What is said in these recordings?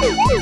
Woo!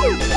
Woo!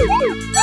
Música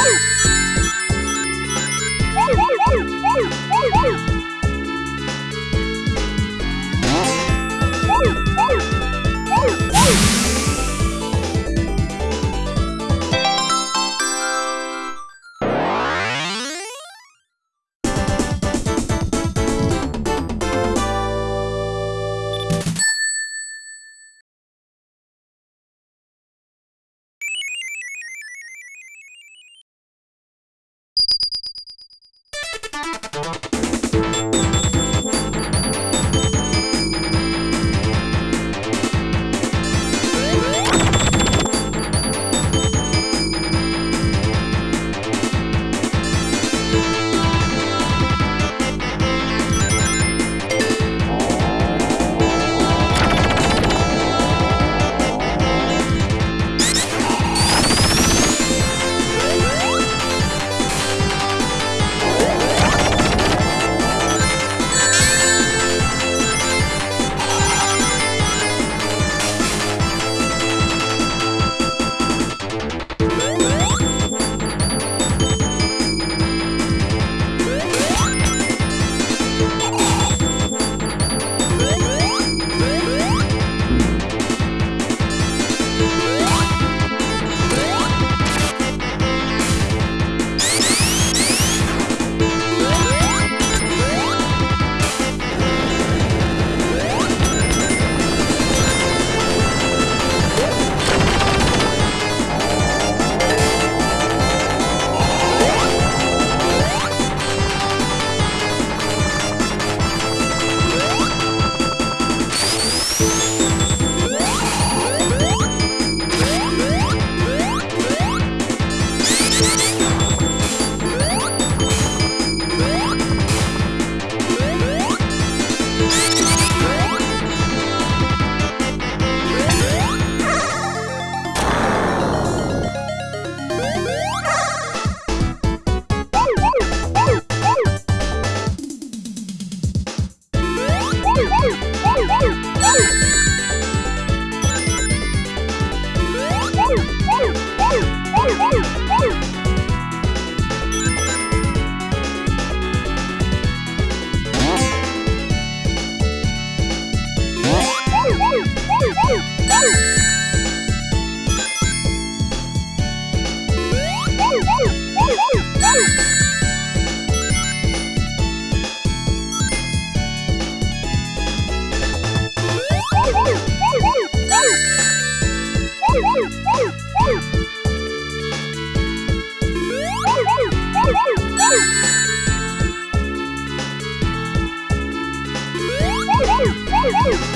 Woo!